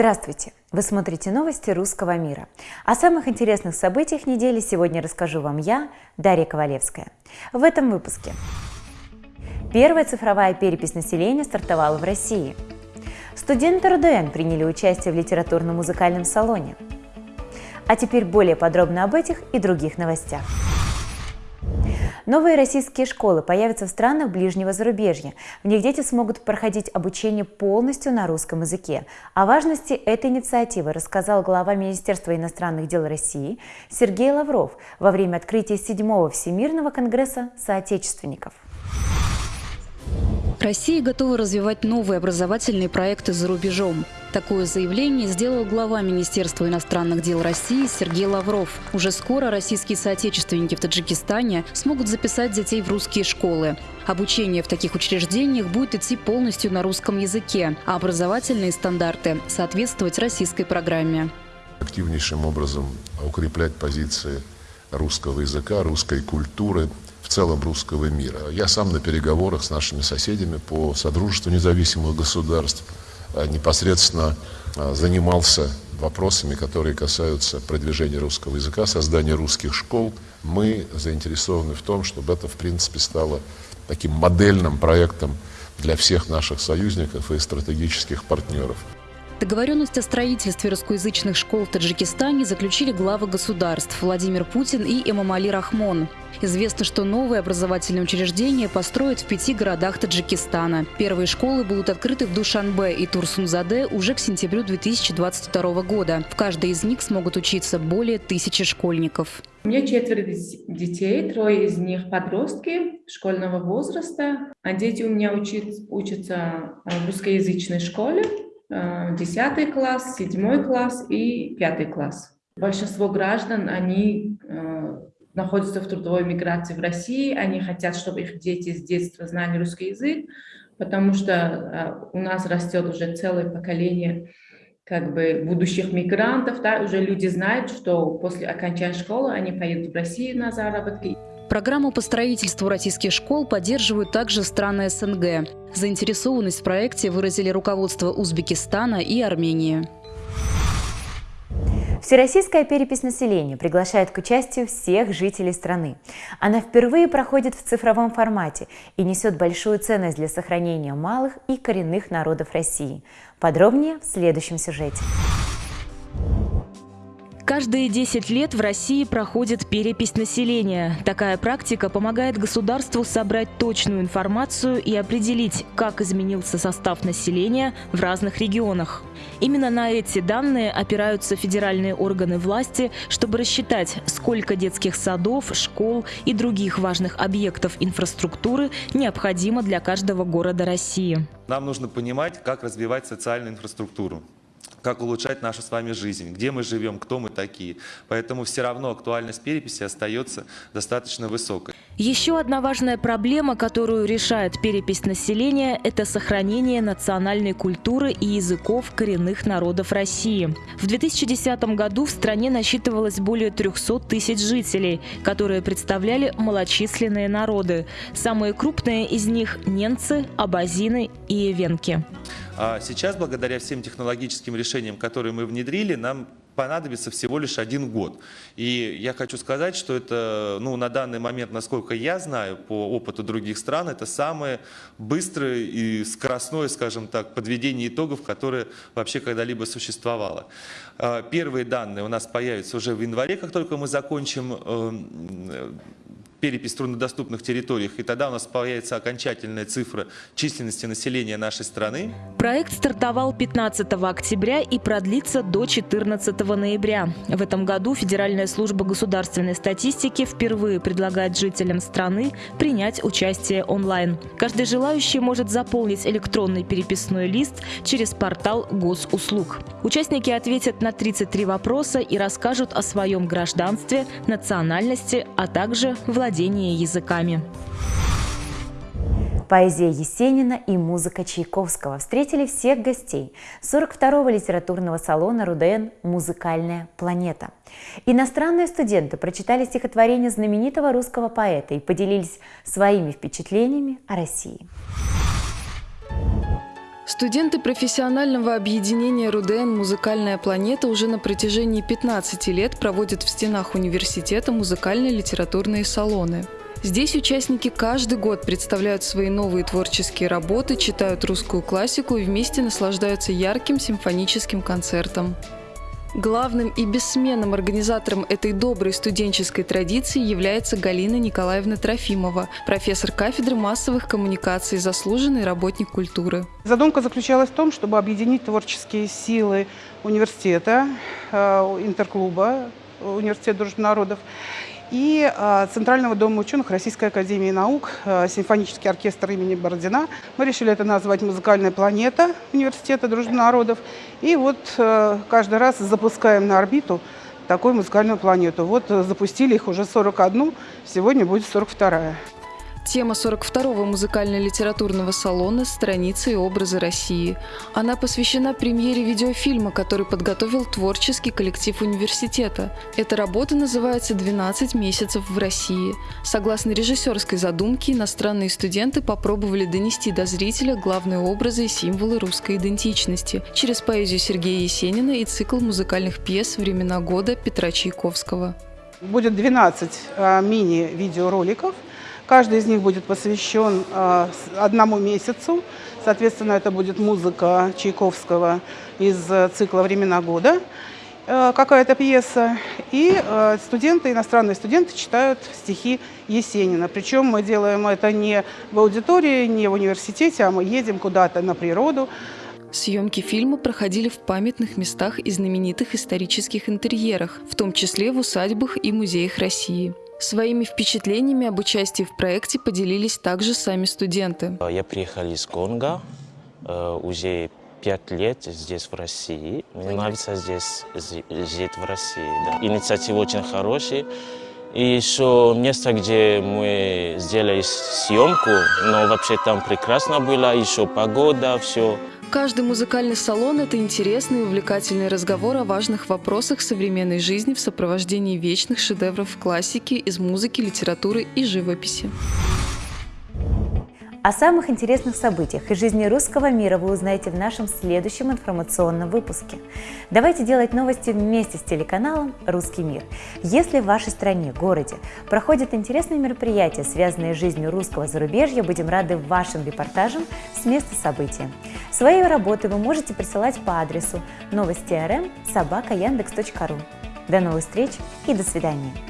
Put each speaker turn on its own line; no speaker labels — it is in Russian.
Здравствуйте! Вы смотрите новости русского мира. О самых интересных событиях недели сегодня расскажу вам я, Дарья Ковалевская. В этом выпуске. Первая цифровая перепись населения стартовала в России. Студенты РДН приняли участие в литературно-музыкальном салоне. А теперь более подробно об этих и других новостях. Новые российские школы появятся в странах ближнего зарубежья. В них дети смогут проходить обучение полностью на русском языке. О важности этой инициативы рассказал глава Министерства иностранных дел России Сергей Лавров во время открытия седьмого Всемирного конгресса соотечественников.
Россия готова развивать новые образовательные проекты за рубежом. Такое заявление сделал глава Министерства иностранных дел России Сергей Лавров. Уже скоро российские соотечественники в Таджикистане смогут записать детей в русские школы. Обучение в таких учреждениях будет идти полностью на русском языке, а образовательные стандарты соответствовать российской программе.
Активнейшим образом укреплять позиции русского языка, русской культуры, в целом русского мира. Я сам на переговорах с нашими соседями по Содружеству независимых государств – непосредственно э, занимался вопросами, которые касаются продвижения русского языка, создания русских школ. Мы заинтересованы в том, чтобы это, в принципе, стало таким модельным проектом для всех наших союзников и стратегических партнеров.
Договоренность о строительстве русскоязычных школ в Таджикистане заключили главы государств Владимир Путин и Эмомали Рахмон. Известно, что новые образовательные учреждения построят в пяти городах Таджикистана. Первые школы будут открыты в Душанбе и Турсунзаде уже к сентябрю 2022 года. В каждой из них смогут учиться более тысячи школьников.
У меня четверо детей, трое из них подростки школьного возраста. А дети у меня учат, учатся в русскоязычной школе. Э, десятый класс, седьмой класс и пятый класс. Большинство граждан, они э, находятся в трудовой миграции в России, они хотят, чтобы их дети с детства знали русский язык, потому что э, у нас растет уже целое поколение как бы будущих мигрантов, да, уже люди знают, что после окончания школы они поедут в Россию на заработки.
Программу по строительству российских школ поддерживают также страны СНГ. Заинтересованность в проекте выразили руководство Узбекистана и Армении.
Всероссийская перепись населения приглашает к участию всех жителей страны. Она впервые проходит в цифровом формате и несет большую ценность для сохранения малых и коренных народов России. Подробнее в следующем сюжете.
Каждые 10 лет в России проходит перепись населения. Такая практика помогает государству собрать точную информацию и определить, как изменился состав населения в разных регионах. Именно на эти данные опираются федеральные органы власти, чтобы рассчитать, сколько детских садов, школ и других важных объектов инфраструктуры необходимо для каждого города России.
Нам нужно понимать, как развивать социальную инфраструктуру как улучшать нашу с вами жизнь, где мы живем, кто мы такие. Поэтому все равно актуальность переписи остается достаточно высокой.
Еще одна важная проблема, которую решает перепись населения – это сохранение национальной культуры и языков коренных народов России. В 2010 году в стране насчитывалось более 300 тысяч жителей, которые представляли малочисленные народы. Самые крупные из них – немцы, абазины и эвенки.
А сейчас, благодаря всем технологическим решениям, которые мы внедрили, нам понадобится всего лишь один год. И я хочу сказать, что это, ну, на данный момент, насколько я знаю, по опыту других стран, это самое быстрое и скоростное, скажем так, подведение итогов, которое вообще когда-либо существовало. А, первые данные у нас появятся уже в январе, как только мы закончим эм, перепись труднодоступных территориях, и тогда у нас появится окончательная цифра численности населения нашей страны.
Проект стартовал 15 октября и продлится до 14 ноября. В этом году Федеральная служба государственной статистики впервые предлагает жителям страны принять участие онлайн. Каждый желающий может заполнить электронный переписной лист через портал госуслуг. Участники ответят на 33 вопроса и расскажут о своем гражданстве, национальности, а также владении владение языками.
Поэзия Есенина и музыка Чайковского встретили всех гостей 42-го литературного салона «Руден. Музыкальная планета». Иностранные студенты прочитали стихотворение знаменитого русского поэта и поделились своими впечатлениями о России.
Студенты профессионального объединения РУДН «Музыкальная планета» уже на протяжении 15 лет проводят в стенах университета музыкальные литературные салоны. Здесь участники каждый год представляют свои новые творческие работы, читают русскую классику и вместе наслаждаются ярким симфоническим концертом. Главным и бессменным организатором этой доброй студенческой традиции является Галина Николаевна Трофимова, профессор кафедры массовых коммуникаций, заслуженный работник культуры.
Задумка заключалась в том, чтобы объединить творческие силы университета, э, интерклуба, университет дружбы народов и а, Центрального дома ученых Российской Академии Наук, а, симфонический оркестр имени Бородина. Мы решили это назвать «Музыкальная планета» Университета дружбы народов. И вот а, каждый раз запускаем на орбиту такую музыкальную планету. Вот запустили их уже 41, сегодня будет 42-я.
Тема 42-го музыкально-литературного салона «Страницы и образы России». Она посвящена премьере видеофильма, который подготовил творческий коллектив университета. Эта работа называется «12 месяцев в России». Согласно режиссерской задумке, иностранные студенты попробовали донести до зрителя главные образы и символы русской идентичности через поэзию Сергея Есенина и цикл музыкальных пьес «Времена года» Петра Чайковского.
Будет 12 а, мини-видеороликов – Каждый из них будет посвящен э, одному месяцу. Соответственно, это будет музыка Чайковского из цикла «Времена года», э, какая-то пьеса. И э, студенты, иностранные студенты читают стихи Есенина. Причем мы делаем это не в аудитории, не в университете, а мы едем куда-то на природу,
Съемки фильма проходили в памятных местах и знаменитых исторических интерьерах, в том числе в усадьбах и музеях России. Своими впечатлениями об участии в проекте поделились также сами студенты.
Я приехал из Конго, э, уже пять лет здесь, в России. Мне нравится здесь жить в России. Да. Инициатива очень хорошая. И еще место, где мы сделали съемку, но вообще там прекрасно было, еще погода, все.
Каждый музыкальный салон – это интересный и увлекательный разговор о важных вопросах современной жизни в сопровождении вечных шедевров классики из музыки, литературы и живописи.
О самых интересных событиях из жизни русского мира вы узнаете в нашем следующем информационном выпуске. Давайте делать новости вместе с телеканалом «Русский мир». Если в вашей стране, городе проходят интересные мероприятия, связанные с жизнью русского зарубежья, будем рады вашим репортажам с места события. Свои работы вы можете присылать по адресу новости.рм собака До новых встреч и до свидания!